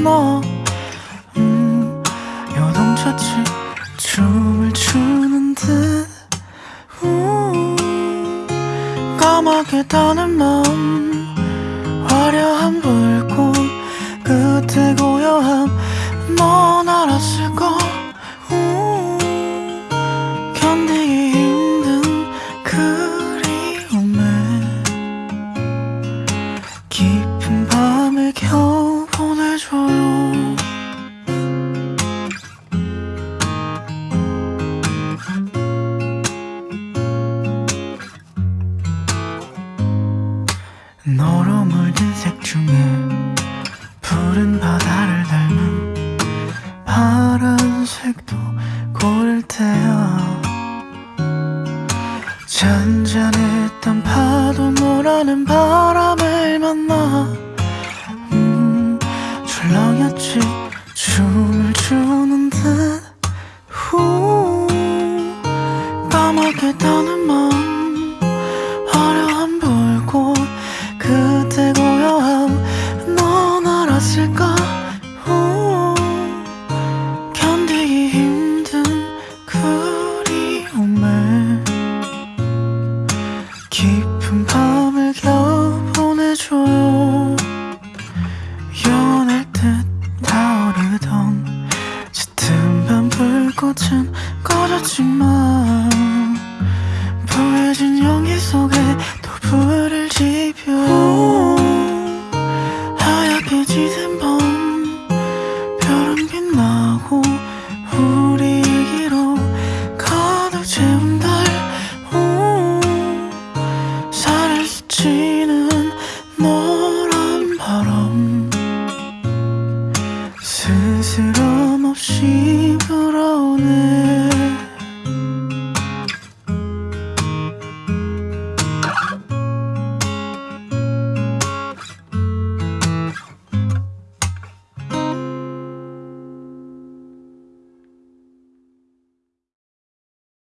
만나 음, 요동쳤지 춤을 추는 듯. 우, 까맣게 타는 마음. 화려한 불꽃 끝에 고요함. 넌 알았을까 우, 견디기 너로 물든 색 중에 푸른 바다를 닮은 파란색도 고를 테야. 잔잔했던 파도 너라는 바람을 만나 음, 출렁였지. 춤을 추는 듯 후, 까맣게 타는 마음 깊은 밤을 겨우 보내줘요 영원할 듯 다르던 짙은 밤 불꽃은 꺼졌지만 보여진 연기 속에 또 불을 지펴. 하얗게 짙은 밤 별은 빛나고 스치는 노란 바람. 스스럼 없이